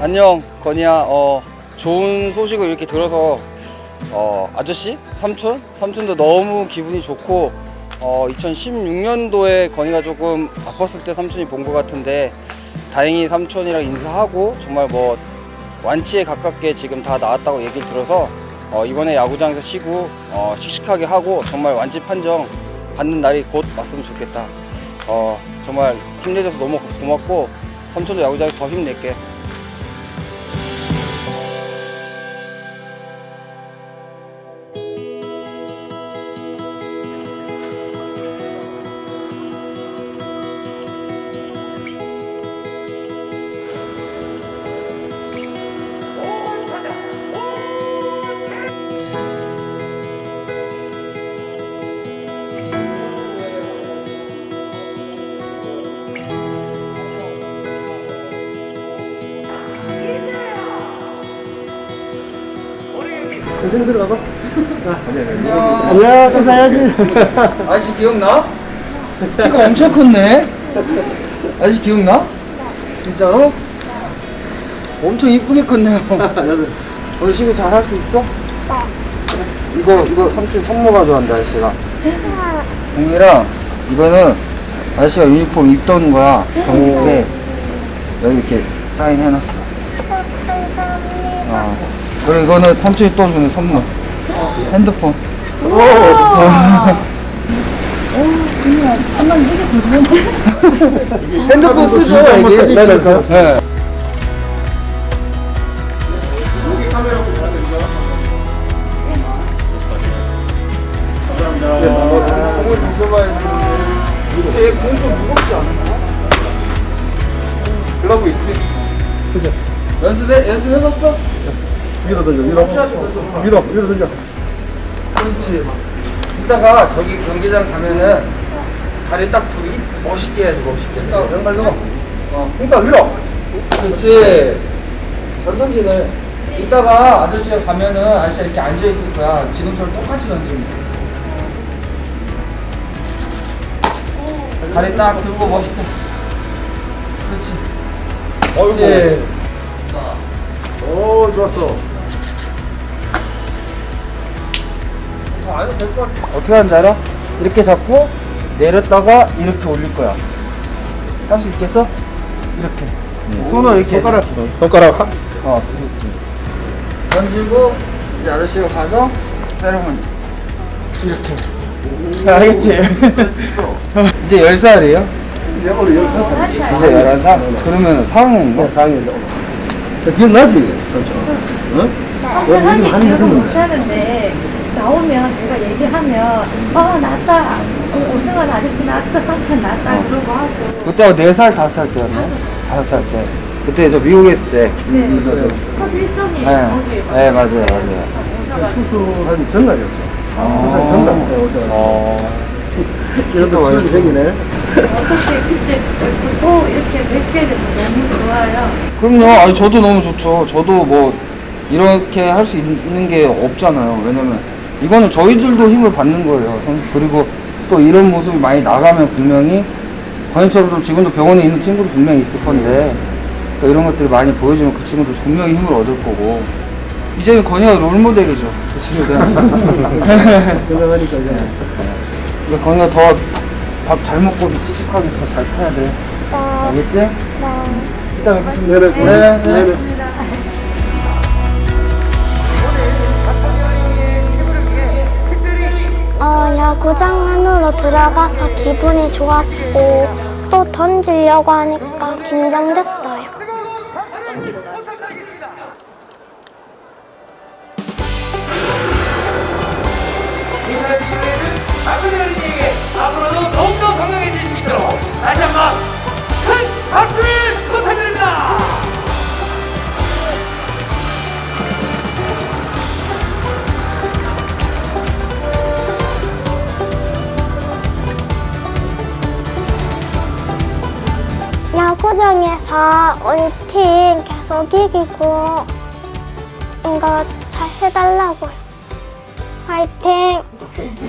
안녕 건이야. 어 좋은 소식을 이렇게 들어서 어 아저씨? 삼촌? 삼촌도 너무 기분이 좋고 어 2016년도에 건이가 조금 아팠을 때 삼촌이 본 것 같은데 다행히 삼촌이랑 인사하고 정말 뭐 완치에 가깝게 지금 다 나았다고 얘기를 들어서 어 이번에 야구장에서 쉬고 어 씩씩하게 하고 정말 완치 판정 받는 날이 곧 왔으면 좋겠다. 어 정말 힘내줘서 너무 고맙고 삼촌도 야구장에서 더 힘낼게 선생 들어가봐. 또 사야지. 아저씨 기억나? 키가 엄청 컸네. 아저씨 기억나? 진짜로? 엄청 이쁘게 컸네요. 오늘 친구 잘 할 수 있어? 이거 이거 삼촌 선물 가져왔는데 아저씨가. 공이랑 이거는 아저씨가 유니폼 입던 거야. 경북에 여기 이렇게 사인해놨어. 어. 그리고 이거는 삼촌이 또 주는 선물. 핸드폰. 핸드폰 쓰죠, 이게. 네. 공을 던져봐야 되는데 이게 공좀 무겁지 않나? 그러고 있지. 연습해 연습해봤어? 위로 던져, 위로. 위로, 위로 던져. 그렇지. 이따가 저기 경기장 가면은 다리 딱 두고 멋있게 해야지 멋있게. 딱 왼발로. 어. 그러니까 위로. 그렇지. 잘 던지네. 이따가 아저씨가 가면은 아저씨가 이렇게 앉아 있을 거야. 지금처럼 똑같이 던지면 돼. 다리 딱 들고 멋있게. 그렇지. 그렇지. 오, 좋았어. 어떻게 하는지 알아? 이렇게 잡고 내렸다가 이렇게 올릴 거야. 할 수 있겠어? 이렇게. 손을 이렇게. 손가락, 손가락. 하- 어. 던지고 이제 아저씨가 가서 세레머니. 이렇게. 알겠지? 이제 10살이에요? 이제 오늘 열다섯 살. 이제 11살? 그러면 상황인가? 어, 상이도. 기억나지? 응? 선배 여기 하기 이름 하는 기억은 무슨 못하는데 나오면 제가 얘기하면 어 나왔다 어, 오승환 아저씨 나왔다 삼촌 나왔다 그러고 하고 그때가 4살, 5살 때였나? 5살 때. 그때 저 미국에 있을 때. 네. 첫 일정이 네, 거기에 네 맞아요, 맞아요. 수술한 전날이었죠. 아. 수술 전날 때 오셔가지고. 어. 이런 또 추억이 생기네. 어떻게 그때 또 이렇게 뵙게 돼서 너무 좋아요 그럼요. 아니, 저도 너무 좋죠. 저도 뭐, 이렇게 할 수 있는 게 없잖아요. 왜냐면, 이거는 저희들도 힘을 받는 거예요. 선수. 그리고 또 이런 모습이 많이 나가면 분명히, 좀 지금도 병원에 있는 친구도 분명히 있을 건데, 또 이런 것들을 많이 보여주면 그 친구도 분명히 힘을 얻을 거고, 이제는 건이가 롤모델이죠. 그 친구들. 건강하니까 이제. 근데 건이가 더밥 잘 먹고 씩씩하게 더잘 커야 돼. 알겠지? 이따 뵙겠습니다. 네 네. 네, 네. 네네. 어, 야구장 안으로 들어가서 기분이 좋았고 또 던지려고 하니까 긴장됐어 야구장에서 우리 팀 계속 이기고 이거 잘 해달라고요. 화이팅!